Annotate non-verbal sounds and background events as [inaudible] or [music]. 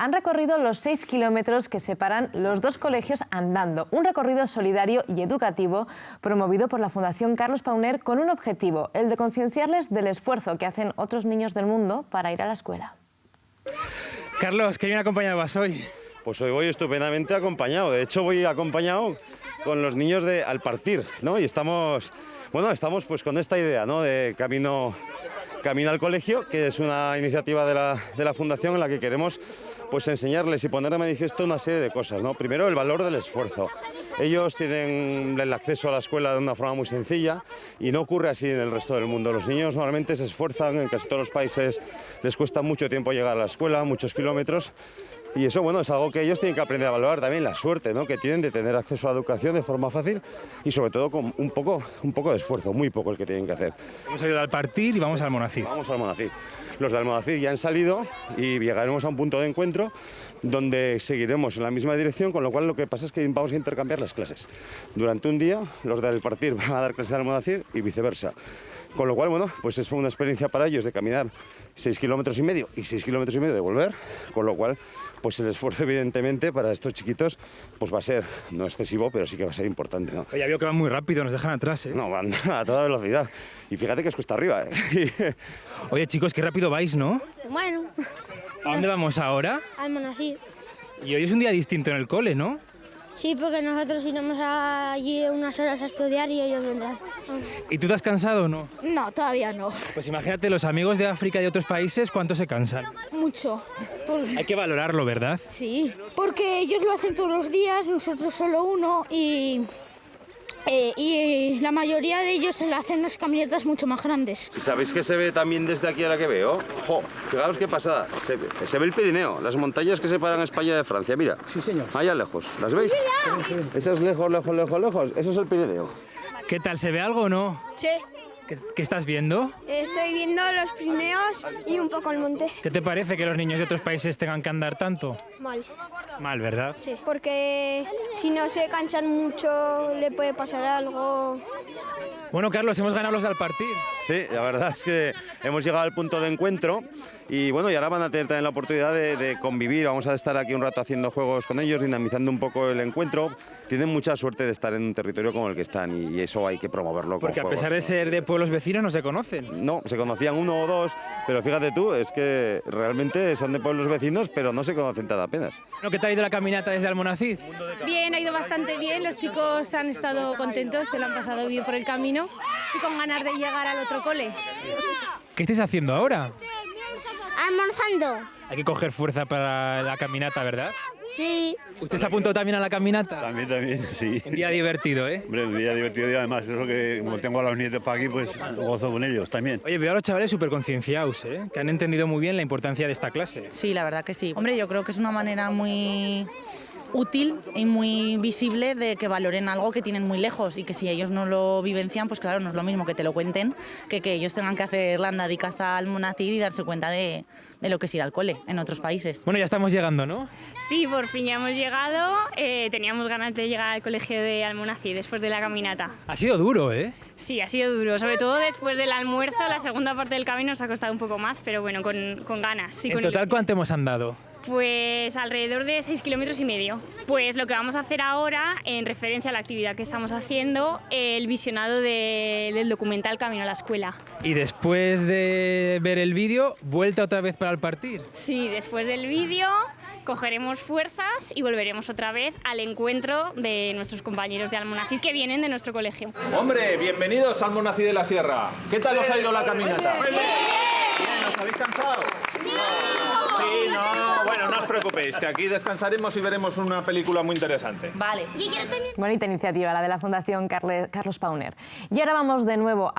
han recorrido los seis kilómetros que separan los dos colegios andando. Un recorrido solidario y educativo promovido por la Fundación Carlos Pauner con un objetivo, el de concienciarles del esfuerzo que hacen otros niños del mundo para ir a la escuela. Carlos, ¿qué bien acompañado vas hoy? Pues hoy voy estupendamente acompañado. De hecho, voy acompañado con los niños de Al Partir, ¿no? Y estamos, bueno, estamos pues con esta idea, ¿no? De camino, camino al colegio, que es una iniciativa de la, de la Fundación en la que queremos pues enseñarles y poner de manifiesto una serie de cosas, ¿no? Primero, el valor del esfuerzo. Ellos tienen el acceso a la escuela de una forma muy sencilla y no ocurre así en el resto del mundo. Los niños normalmente se esfuerzan, en casi todos los países les cuesta mucho tiempo llegar a la escuela, muchos kilómetros, y eso bueno, es algo que ellos tienen que aprender a valorar también, la suerte ¿no? que tienen de tener acceso a la educación de forma fácil y sobre todo con un poco, un poco de esfuerzo, muy poco el que tienen que hacer. Hemos ido al partir y vamos al Monacid. Vamos al Monacid. Los de Almonacid ya han salido y llegaremos a un punto de encuentro donde seguiremos en la misma dirección, con lo cual lo que pasa es que vamos a intercambiar las clases. Durante un día los del partir van a dar clases de Almonacid y viceversa. Con lo cual, bueno, pues es una experiencia para ellos de caminar 6 kilómetros y medio y 6 kilómetros y medio de volver, con lo cual, pues el esfuerzo evidentemente para estos chiquitos pues va a ser, no excesivo, pero sí que va a ser importante. ¿no? Oye, veo que van muy rápido, nos dejan atrás, ¿eh? No, van [laughs] a toda velocidad. Y fíjate que es cuesta arriba, ¿eh? [laughs] Oye, chicos, qué rápido vais, ¿no? Bueno, ¿A dónde vamos ahora? al Monacid. Y hoy es un día distinto en el cole, ¿no? Sí, porque nosotros iremos allí unas horas a estudiar y ellos vendrán. ¿Y tú te has cansado o no? No, todavía no. Pues imagínate, los amigos de África y de otros países, ¿cuánto se cansan? Mucho. Por- Hay que valorarlo, ¿verdad? Sí, porque ellos lo hacen todos los días, nosotros solo uno y, eh, y la mayoría de ellos se lo hacen las camionetas mucho más grandes. ¿Y sabéis que se ve también desde aquí ahora que veo? ¡Jo! Fijaos qué pasada. Se ve, se ve el Pirineo, las montañas que separan España de Francia. Mira. Sí, señor. Allá lejos. ¿Las veis? Esas lejos, lejos, lejos, lejos. Eso es el Pirineo. ¿Qué tal? ¿Se ve algo o no? Sí, ¿Qué, qué estás viendo? estoy viendo los Pirineos y un poco el monte. ¿Qué te parece que los niños de otros países tengan que andar tanto? Mal. Mal, ¿verdad? Sí, porque si no se cansan mucho le puede pasar algo. Bueno, Carlos, hemos ganado los del partir. Sí, la verdad es que hemos llegado al punto de encuentro y bueno, y ahora van a tener también la oportunidad de, de convivir. Vamos a estar aquí un rato haciendo juegos con ellos, dinamizando un poco el encuentro. Tienen mucha suerte de estar en un territorio como el que están y, y eso hay que promoverlo. con Porque a juegos, pesar de ¿no? ser de pueblos vecinos no se conocen. No, se conocían uno o dos, pero fíjate tú, es que realmente son de pueblos vecinos, pero no se conocen tan apenas. ¿Qué tal ha ido la caminata desde Almonacid? Bien, ha ido bastante bien, los chicos han estado contentos, se lo han pasado bien por el camino y con ganas de llegar al otro cole. ¿Qué estáis haciendo ahora? Almorzando. Hay que coger fuerza para la caminata, ¿verdad? Sí. ¿Usted se apuntó también a la caminata? También, también, sí. Un día divertido, ¿eh? Hombre, un día divertido y además eso que como tengo a los nietos para aquí, pues gozo con ellos también. Oye, veo a los chavales súper concienciados, ¿eh? Que han entendido muy bien la importancia de esta clase. Sí, la verdad que sí. Hombre, yo creo que es una manera muy útil y muy visible de que valoren algo que tienen muy lejos y que si ellos no lo vivencian, pues claro, no es lo mismo que te lo cuenten que que ellos tengan que hacer la andadica hasta Almonacid y darse cuenta de, de lo que es ir al cole en otros países. Bueno, ya estamos llegando, ¿no? Sí, por fin ya hemos llegado. Eh, teníamos ganas de llegar al colegio de Almonací después de la caminata. Ha sido duro, ¿eh? Sí, ha sido duro, sobre todo después del almuerzo. La segunda parte del camino nos ha costado un poco más, pero bueno, con, con ganas. y En con total, ilusión. ¿cuánto hemos andado? Pues alrededor de 6 kilómetros y medio. Pues lo que vamos a hacer ahora, en referencia a la actividad que estamos haciendo, el visionado de- del documental Camino a la Escuela. Y después de ver el vídeo, vuelta otra vez para el partir. Sí, después del vídeo cogeremos fuerzas y volveremos otra vez al encuentro de nuestros compañeros de Almonacid que vienen de nuestro colegio. Hombre, bienvenidos al Monací de la Sierra. ¿Qué tal os ha ido la caminata? Bien, ¿os habéis cansado? Sí. Sí, no, preocupéis, que aquí descansaremos y veremos una película muy interesante. Vale. Bonita iniciativa, la de la Fundación Carle- Carlos Pauner. Y ahora vamos de nuevo